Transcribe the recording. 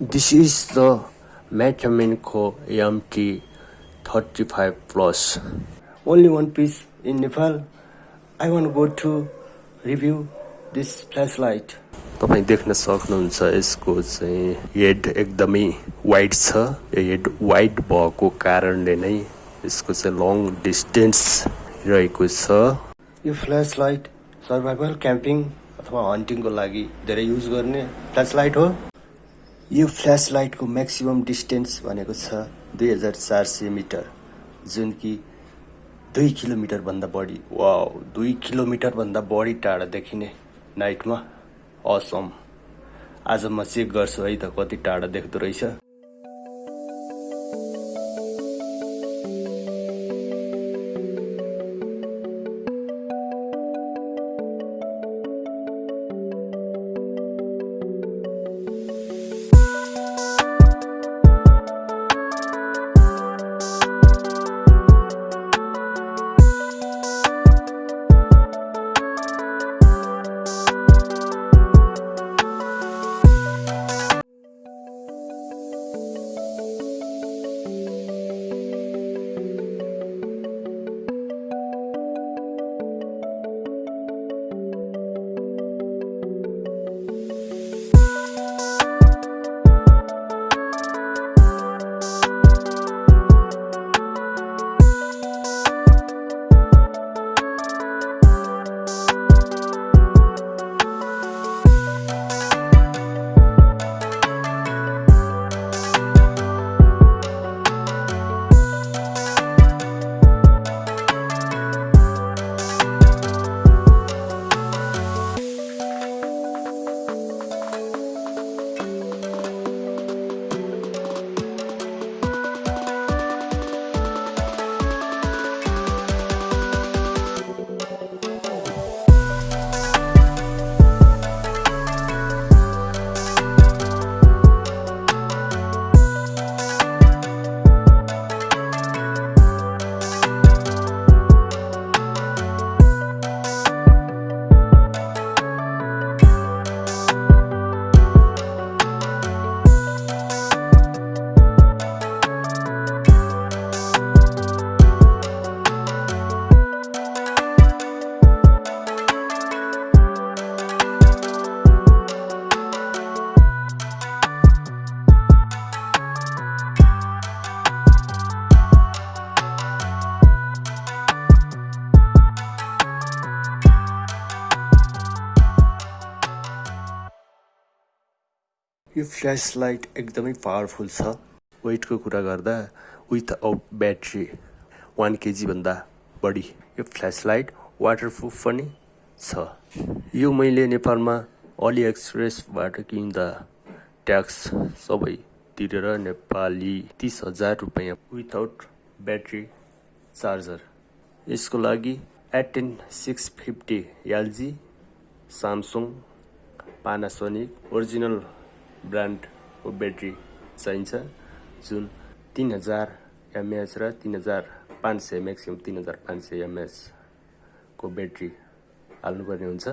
This is the Metamenco MT35 Plus. Only one piece in Nepal. I want to go to review this flashlight. तपाईँ देख्न सक्नुहुन्छ यसको चाहिँ head एकदमै wide छ यो हेड वाइड भएको कारणले नै यसको चाहिँ लङ डिस्टेन्स रहेको छ यो फ्ल्यास लाइट सर्भाइभल क्याम्पिङ अथवा हन्टिङको लागि धेरै युज गर्ने फ्ल्यास लाइट हो यो फ्ल्यास लाइटको म्याक्सिमम् डिस्टेन्स भनेको छ दुई हजार चार सय मिटर जुन कि दुई किलोमिटरभन्दा बढी। वा दुई किलोमिटरभन्दा बढी टाढा देखिने नाइटमा। असम आज म चेक गर्छु है त कति टाढा देख्दो रहेछ। यो फ्ल्यास लाइट एकदमै पावरफुल छ। वेटको कुरा गर्दा विथ आउट ब्याट्री वान केजीभन्दा बढी यो फ्ल्यास लाइट वाटरप्रुफ पनि छ। यो मैले नेपालमा अली एक्सप्रेसबाट किन्दा ट्याक्स सबै तिरेर नेपाली तिस हजार रुपियाँ विथआउट ब्याट्री चार्जर यसको लागि eighteen six fifty LG Samsung Panasonic original ब्रान्डको ब्याट्री चाहिन्छ। जुन तिन हजार एमएच र तिन हजार पाँच सय म्याक्सिमम् तिन हजार पाँच सय एमएचको ब्याट्री हाल्नुपर्ने हुन्छ।